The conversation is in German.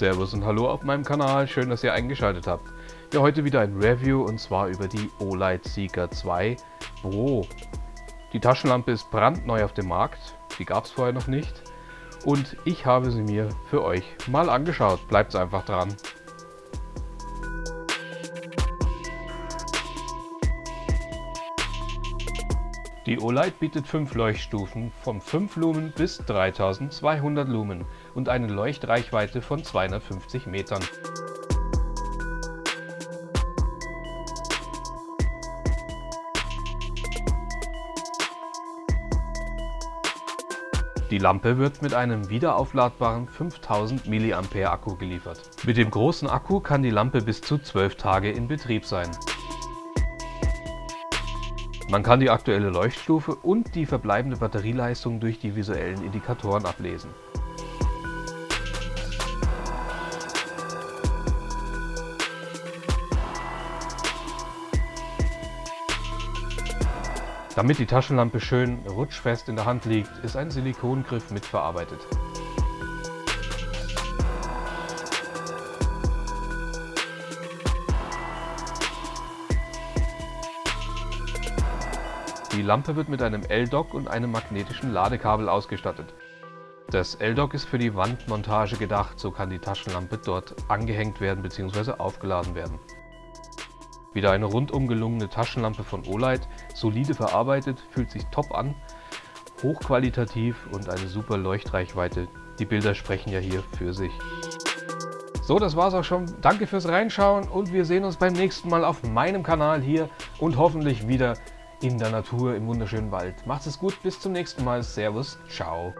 Servus und Hallo auf meinem Kanal, schön, dass ihr eingeschaltet habt. Ja, heute wieder ein Review und zwar über die Olight Seeker 2 Pro. Die Taschenlampe ist brandneu auf dem Markt, die gab es vorher noch nicht und ich habe sie mir für euch mal angeschaut. Bleibt einfach dran. Die Olight bietet 5 Leuchtstufen von 5 Lumen bis 3200 Lumen und eine Leuchtreichweite von 250 Metern. Die Lampe wird mit einem wiederaufladbaren 5000 mAh Akku geliefert. Mit dem großen Akku kann die Lampe bis zu 12 Tage in Betrieb sein. Man kann die aktuelle Leuchtstufe und die verbleibende Batterieleistung durch die visuellen Indikatoren ablesen. Damit die Taschenlampe schön rutschfest in der Hand liegt, ist ein Silikongriff mitverarbeitet. Die Lampe wird mit einem L-Dock und einem magnetischen Ladekabel ausgestattet. Das L-Dock ist für die Wandmontage gedacht, so kann die Taschenlampe dort angehängt werden bzw. aufgeladen werden. Wieder eine rundum gelungene Taschenlampe von Olight, solide verarbeitet, fühlt sich top an, hochqualitativ und eine super Leuchtreichweite. Die Bilder sprechen ja hier für sich. So, das war's auch schon. Danke fürs Reinschauen und wir sehen uns beim nächsten Mal auf meinem Kanal hier und hoffentlich wieder in der Natur im wunderschönen Wald. Macht es gut, bis zum nächsten Mal. Servus, ciao.